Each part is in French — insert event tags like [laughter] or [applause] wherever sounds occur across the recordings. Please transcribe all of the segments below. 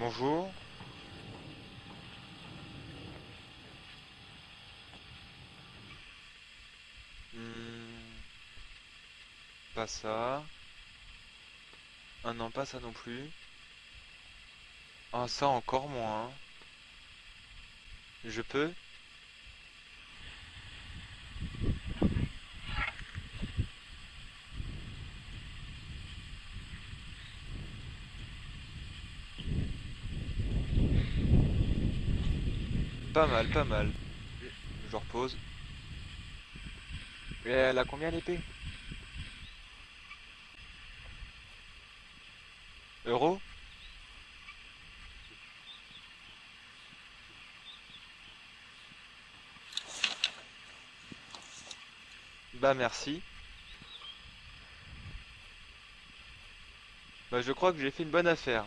bonjour. Hmm, Pas ça. Ah non, pas ça non plus. Ah ça encore moins. Je peux? Pas mal, pas mal. Je repose. Et elle a combien l'épée? Euros? Bah merci. Bah je crois que j'ai fait une bonne affaire.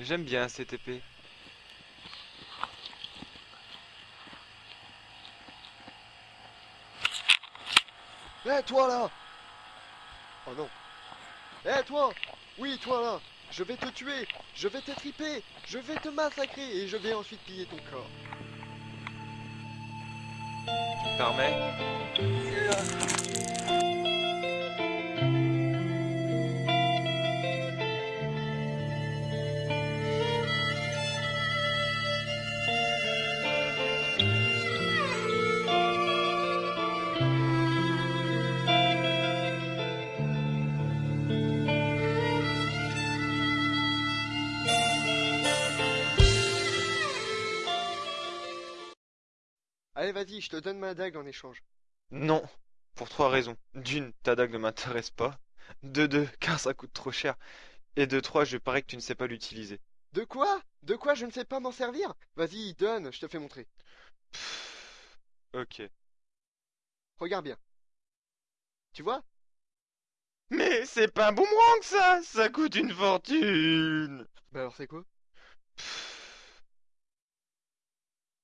J'aime bien cette épée. Hé, toi là Oh non. Hé, toi Oui, toi là Je vais te tuer Je vais t'étriper Je vais te massacrer Et je vais ensuite piller ton corps. Tu me permets? Allez, vas-y, je te donne ma dague en échange. Non, pour trois raisons. D'une, ta dague ne m'intéresse pas. De deux, [laughs] car ça coûte trop cher. Et de trois, je parie que tu ne sais pas l'utiliser. De quoi? De quoi je ne sais pas m'en servir? Vas-y, donne, je te fais montrer. Pff, Ok. Regarde bien. Tu vois? Mais c'est pas un boomerang ça! Ça coûte une fortune! Bah alors c'est quoi?